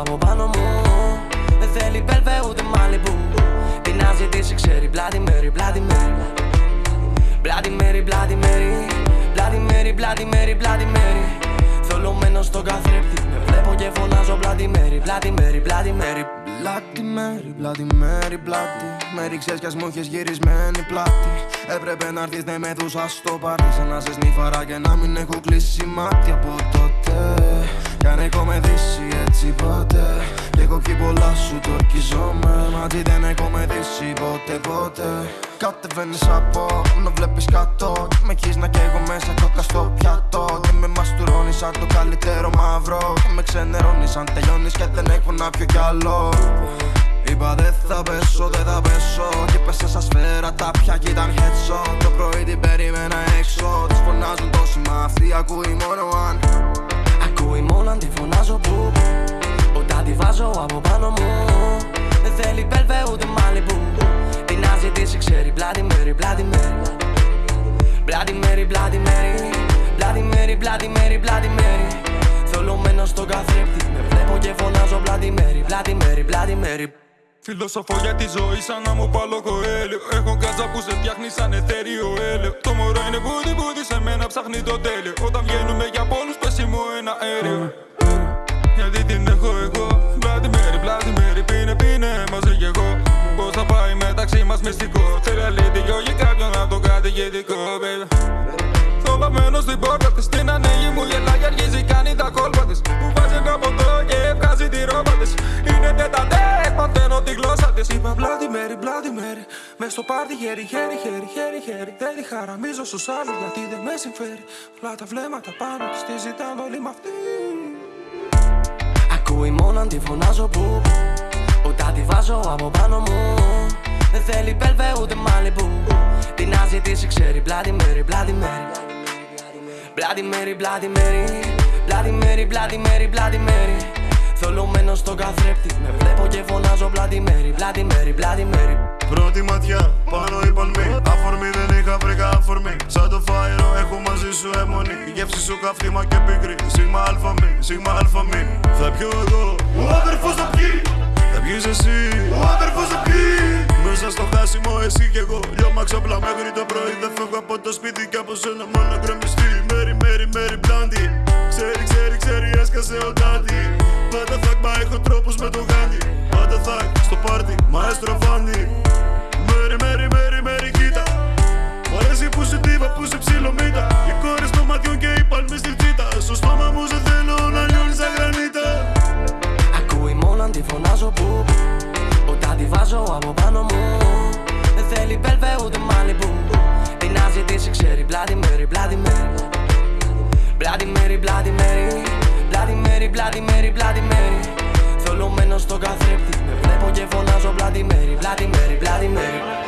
από πάνω μου Δεν θέλει μπέλβε ούτε μάλιμπου Τι να ζητήσει ξέρει Bloody Mary, Bloody Mary Bloody Mary, Bloody Mary Bloody Mary, Bloody Mary, Bloody Mary Θολωμένος στον καθρέπτη Με βλέπω και φωνάζω Bloody Mary, Bloody Mary, Bloody Mary Bloody Mary, Bloody Mary, Bloody Mary ξέρεις κι ας μου έχεις γυρισμένη πλάτη. Έπρεπε να έρθεις ναι με δούσα στο πάρτι Σαν να σε σνίφαρα και να μην έχω κλείσει μάτι από τότε δύσει έτσι ποτέ Κι έχω πιει πολλά σου το ορκιζόμαι Μαζί δεν έχω με δύσει ποτέ ποτέ. Κατεβαίνεις από να βλέπεις κάτω. Κι με έχεις να καίγω μέσα κόκα στο πιάτο. Και με μαστουρώνεις σαν το καλύτερο μαύρο. Και με ξενερώνεις αν τελειώνεις και δεν έχω να πιω κι άλλο. Είπα δεν θα πέσω, δεν θα πέσω Και πέσε σαν σφαίρα τα πια κι ήταν headshot Το πρωί την περίμενα έξω. Τις φωνάζουν τόσοι μα αυτή ακούει μόνο αν. Ακούει μόνο αν τη φωνάζω που. Όταν τη βάζω από πάνω μου. Δεν θέλει μπέλβε ούτε μάλιμπου Τι να ζητήσει ξέρει Bloody Mary, Bloody Mary. Bloody Mary, Bloody Mary. Bloody Mary, Bloody Mary, Bloody Mary. Θολωμένος στον καθρέπτη Με βλέπω και φωνάζω Bloody Mary, Bloody Mary, Bloody Mary. Φιλοσοφώ για τη ζωή σαν να μου πάλω κοέλιο. Έχω κάτσα που σε φτιάχνει σαν εθέριο έλαιο. Το μωρό είναι μπούτι μπούτι σε μένα ψάχνει το τέλειο. Όταν βγαίνουμε για πόλους πέσει μου ένα αέριο Γιατί την έχω εγώ. Bloody Mary, Bloody Mary Πίνε πίνε μαζί κι εγώ. Πώς θα πάει μεταξύ μας μυστικό. Θέλει αλήθεια για κάποιον να το κατηγητικό baby. Θολωμένος στην πόρτα της Την ανοίγει μου γελάει και αρχίζει κάνει τα κόλπα της. Μου βάζει ένα ποτό και βγάζει τη ρόπα της. Είναι τετατέ, μαθαίνω τη γλώσσα της. Είπα Bloody Mary, Bloody Mary Μες στο πάρτι χέρι, χέρι, χέρι, χέρι, χέρι. Δεν τη χαραμίζω στους άλλους γιατί δεν με συμφέρει. Απλά τα βλέμματα πάνω της τη ζητάνε όλοι μ' αυτή Ακούει μόνο αν τη φωνάζω που Όταν τη βάζω από πάνω μου. Δεν θέλει μπέλβε ούτε μάλιμπου Τι να ζητήσει ξέρει Bloody Mary, Bloody Mary. Bloody Mary, Bloody Mary Bloody Mary, Bloody Mary, Bloody Mary. Θολωμένος στον καθρέπτη Με βλέπω και φωνάζω Bloody Mary, Bloody Mary, Bloody Mary. Πρώτη ματιά, πάνω η παλμή Αφορμή δεν είχα βρήκα αφορμή. Σαν το φάιρο έχω μαζί σου αιμονή Η γεύση σου καυτήμα και πικρή Σίγμα αλφα μη, σίγμα αλφα μη Θα πιω εγώ, ο αδερφός θα πιει. Θα πιεις εσύ, ο αδερφός θα πιει. Μέσα στο χάσιμο εσύ κι εγώ. Λιώμα ξαπλά μέχρι το πρωί. Δεν φεύγω από το σπίτι κι από σένα μόνο γκρεμιστή. Μέρι, μέρι, μέρι, μπλάντι Ξέρει, ξέρει, ξέρει, έσκασε ο ντάντι Πάντα θακ, μα έχω τρόπους με το Τι να ζητήσει ξέρει Bloody Mary, Bloody Mary Bloody Mary, Bloody Mary Bloody Mary, Bloody Mary, Bloody Mary Θολωμένος στον καθρέπτη Με βλέπω και φωνάζω Bloody Mary, Bloody Mary, Bloody Mary